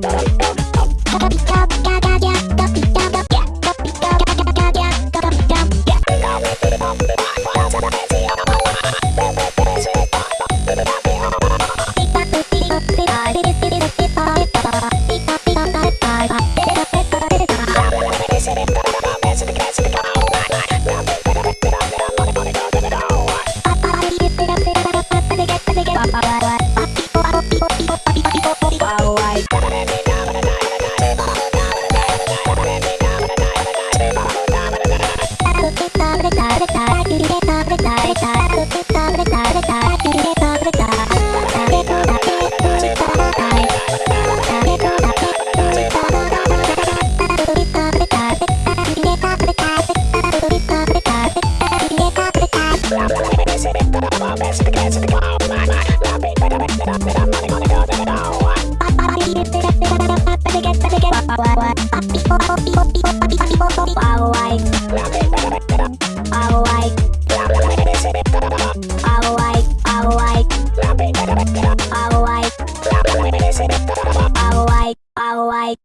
Bye. Alright.